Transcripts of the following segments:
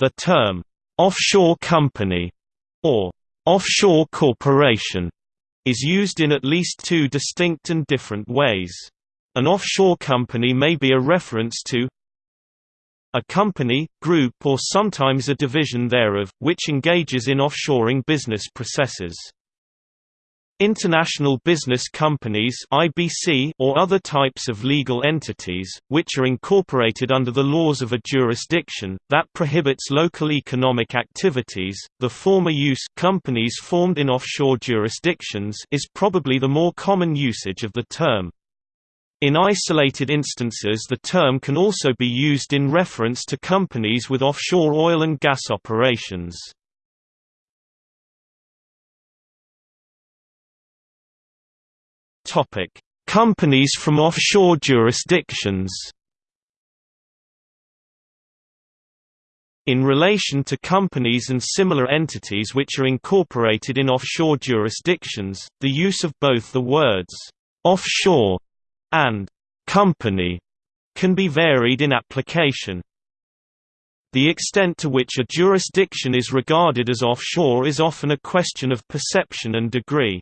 The term, "'offshore company' or "'offshore corporation' is used in at least two distinct and different ways. An offshore company may be a reference to a company, group or sometimes a division thereof, which engages in offshoring business processes. International business companies (IBC) or other types of legal entities, which are incorporated under the laws of a jurisdiction that prohibits local economic activities. The former use companies formed in offshore jurisdictions is probably the more common usage of the term. In isolated instances the term can also be used in reference to companies with offshore oil and gas operations. Companies from offshore jurisdictions. In relation to companies and similar entities which are incorporated in offshore jurisdictions, the use of both the words offshore and company can be varied in application. The extent to which a jurisdiction is regarded as offshore is often a question of perception and degree.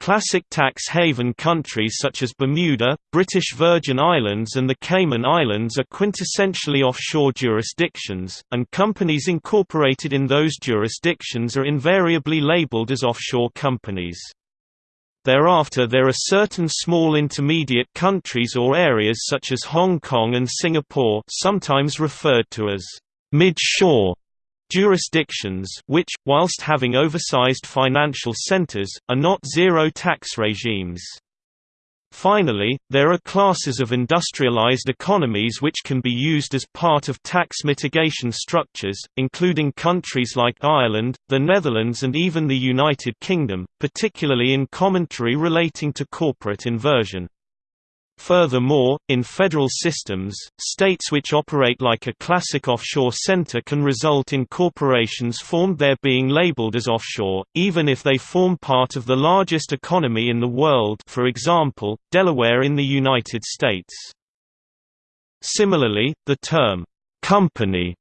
Classic tax haven countries such as Bermuda, British Virgin Islands and the Cayman Islands are quintessentially offshore jurisdictions, and companies incorporated in those jurisdictions are invariably labeled as offshore companies. Thereafter there are certain small intermediate countries or areas such as Hong Kong and Singapore sometimes referred to as mid-shore jurisdictions which, whilst having oversized financial centers, are not zero-tax regimes. Finally, there are classes of industrialized economies which can be used as part of tax mitigation structures, including countries like Ireland, the Netherlands and even the United Kingdom, particularly in commentary relating to corporate inversion. Furthermore, in federal systems, states which operate like a classic offshore center can result in corporations formed there being labeled as offshore, even if they form part of the largest economy in the world for example, Delaware in the United States. Similarly, the term, "'company'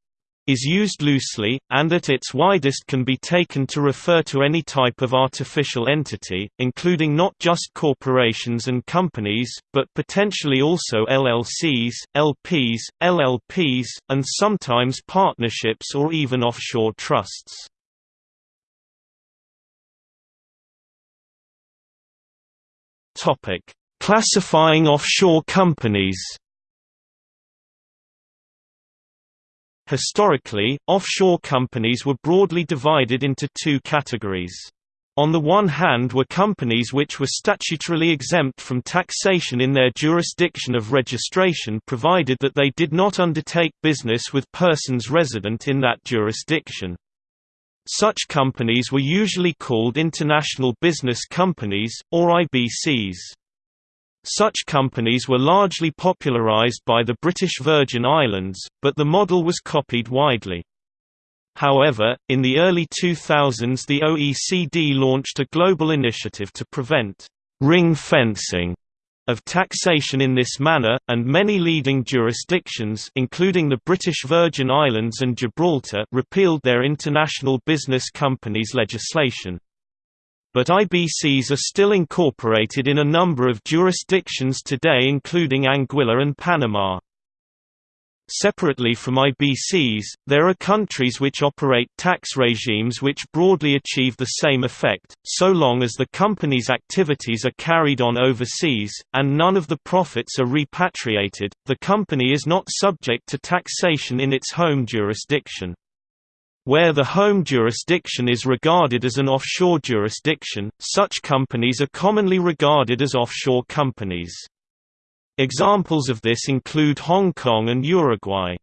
is used loosely, and at its widest can be taken to refer to any type of artificial entity, including not just corporations and companies, but potentially also LLCs, LPs, LLPs, and sometimes partnerships or even offshore trusts. Classifying offshore companies Historically, offshore companies were broadly divided into two categories. On the one hand were companies which were statutorily exempt from taxation in their jurisdiction of registration provided that they did not undertake business with persons resident in that jurisdiction. Such companies were usually called international business companies, or IBCs. Such companies were largely popularized by the British Virgin Islands, but the model was copied widely. However, in the early 2000s the OECD launched a global initiative to prevent «ring fencing» of taxation in this manner, and many leading jurisdictions including the British Virgin Islands and Gibraltar repealed their international business companies legislation but IBCs are still incorporated in a number of jurisdictions today including Anguilla and Panama. Separately from IBCs, there are countries which operate tax regimes which broadly achieve the same effect, so long as the company's activities are carried on overseas, and none of the profits are repatriated, the company is not subject to taxation in its home jurisdiction. Where the home jurisdiction is regarded as an offshore jurisdiction, such companies are commonly regarded as offshore companies. Examples of this include Hong Kong and Uruguay.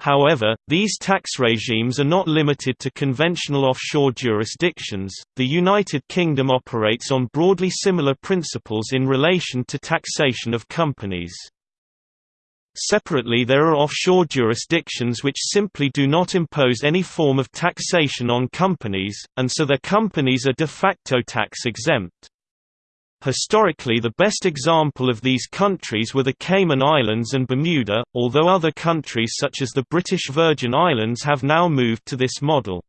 However, these tax regimes are not limited to conventional offshore jurisdictions. The United Kingdom operates on broadly similar principles in relation to taxation of companies. Separately there are offshore jurisdictions which simply do not impose any form of taxation on companies, and so their companies are de facto tax exempt. Historically the best example of these countries were the Cayman Islands and Bermuda, although other countries such as the British Virgin Islands have now moved to this model.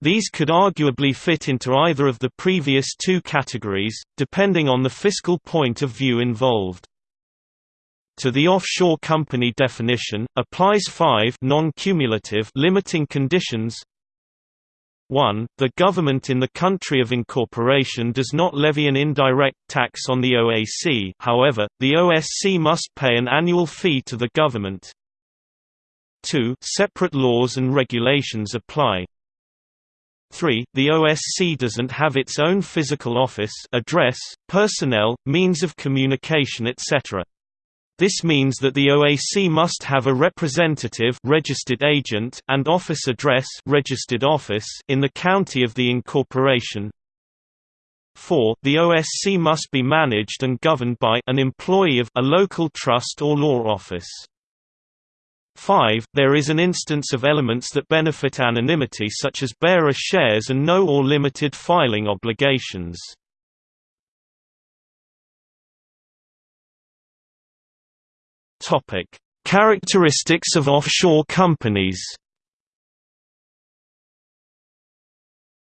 These could arguably fit into either of the previous two categories, depending on the fiscal point of view involved. To the offshore company definition, applies five non-cumulative limiting conditions 1. The government in the country of incorporation does not levy an indirect tax on the OSC however, the OSC must pay an annual fee to the government. 2. Separate laws and regulations apply. 3. The OSC doesn't have its own physical office address, personnel, means of communication etc. This means that the OSC must have a representative registered agent and office address registered office in the county of the incorporation. 4. The OSC must be managed and governed by an employee of a local trust or law office. 5. There is an instance of elements that benefit anonymity such as bearer shares and no or limited filing obligations. Topic: Characteristics of offshore companies.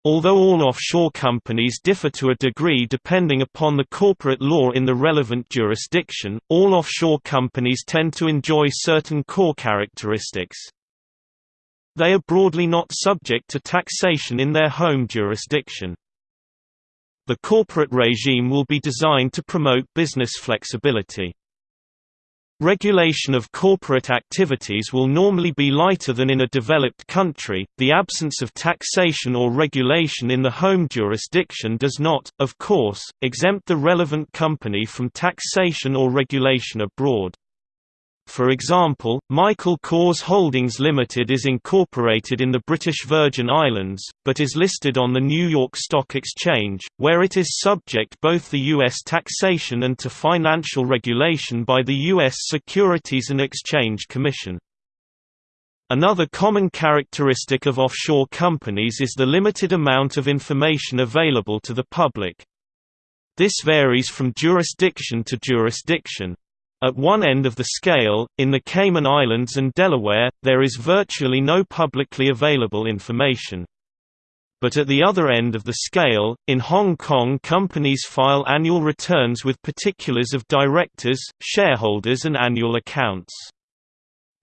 Although all offshore companies differ to a degree depending upon the corporate law in the relevant jurisdiction, all offshore companies tend to enjoy certain core characteristics. They are broadly not subject to taxation in their home jurisdiction. The corporate regime will be designed to promote business flexibility. Regulation of corporate activities will normally be lighter than in a developed country. The absence of taxation or regulation in the home jurisdiction does not, of course, exempt the relevant company from taxation or regulation abroad. For example, Michael Kors Holdings Limited is incorporated in the British Virgin Islands, but is listed on the New York Stock Exchange, where it is subject both to U.S. taxation and to financial regulation by the U.S. Securities and Exchange Commission. Another common characteristic of offshore companies is the limited amount of information available to the public. This varies from jurisdiction to jurisdiction. At one end of the scale, in the Cayman Islands and Delaware, there is virtually no publicly available information. But at the other end of the scale, in Hong Kong companies file annual returns with particulars of directors, shareholders and annual accounts.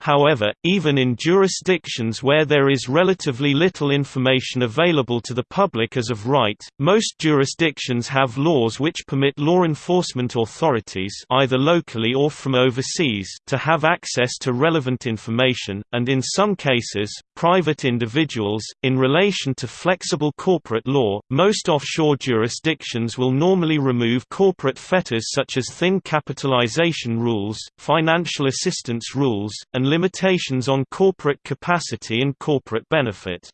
However, even in jurisdictions where there is relatively little information available to the public as of right, most jurisdictions have laws which permit law enforcement authorities either locally or from overseas to have access to relevant information, and in some cases, private individuals. In relation to flexible corporate law, most offshore jurisdictions will normally remove corporate fetters such as thin capitalization rules, financial assistance rules, and limitations on corporate capacity and corporate benefit.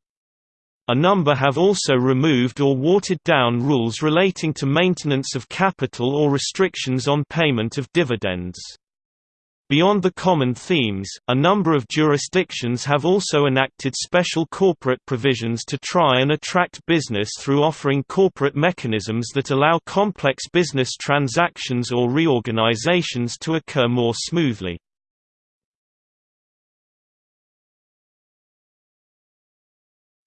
A number have also removed or watered down rules relating to maintenance of capital or restrictions on payment of dividends. Beyond the common themes, a number of jurisdictions have also enacted special corporate provisions to try and attract business through offering corporate mechanisms that allow complex business transactions or reorganizations to occur more smoothly.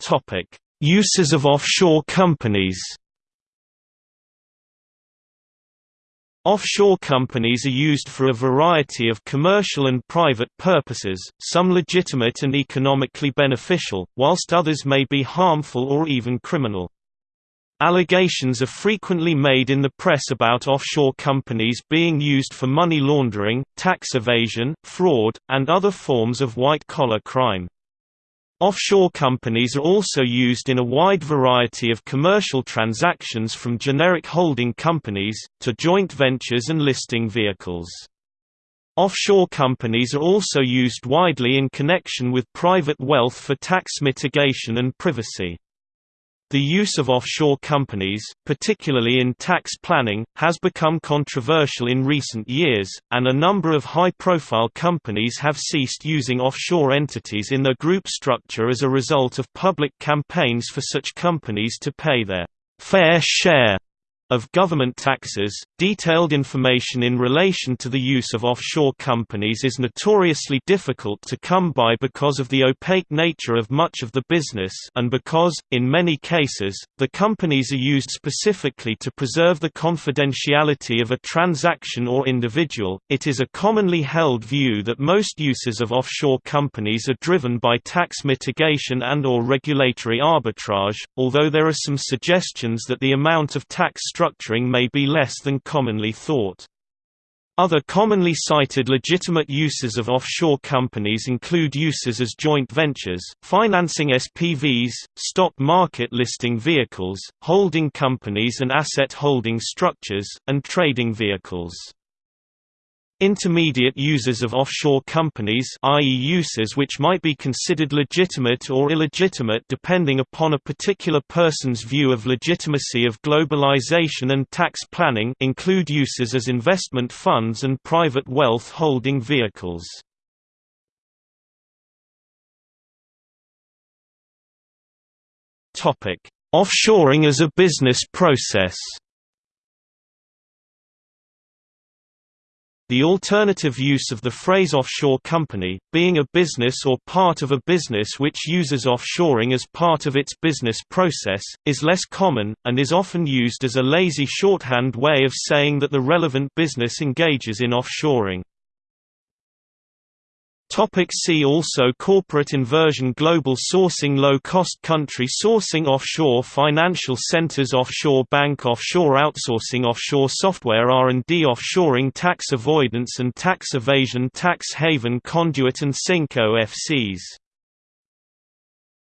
Topic: Uses of offshore companies. Offshore companies are used for a variety of commercial and private purposes, some legitimate and economically beneficial, whilst others may be harmful or even criminal. Allegations are frequently made in the press about offshore companies being used for money laundering, tax evasion, fraud, and other forms of white-collar crime. Offshore companies are also used in a wide variety of commercial transactions from generic holding companies, to joint ventures and listing vehicles. Offshore companies are also used widely in connection with private wealth for tax mitigation and privacy. The use of offshore companies, particularly in tax planning, has become controversial in recent years, and a number of high-profile companies have ceased using offshore entities in their group structure as a result of public campaigns for such companies to pay their fair share of government taxes. Detailed information in relation to the use of offshore companies is notoriously difficult to come by because of the opaque nature of much of the business and because, in many cases, the companies are used specifically to preserve the confidentiality of a transaction or individual. It is a commonly held view that most uses of offshore companies are driven by tax mitigation and or regulatory arbitrage, although there are some suggestions that the amount of tax structuring may be less than commonly thought. Other commonly cited legitimate uses of offshore companies include uses as joint ventures, financing SPVs, stock market listing vehicles, holding companies and asset holding structures, and trading vehicles. Intermediate users of offshore companies i.e. uses which might be considered legitimate or illegitimate depending upon a particular person's view of legitimacy of globalization and tax planning include uses as investment funds and private wealth holding vehicles. Offshoring as a business process The alternative use of the phrase offshore company, being a business or part of a business which uses offshoring as part of its business process, is less common, and is often used as a lazy shorthand way of saying that the relevant business engages in offshoring. Topic see also Corporate inversion Global sourcing Low-cost country sourcing Offshore financial centers Offshore bank Offshore outsourcing Offshore software R&D Offshoring Tax avoidance and tax evasion Tax haven conduit and sink OFCs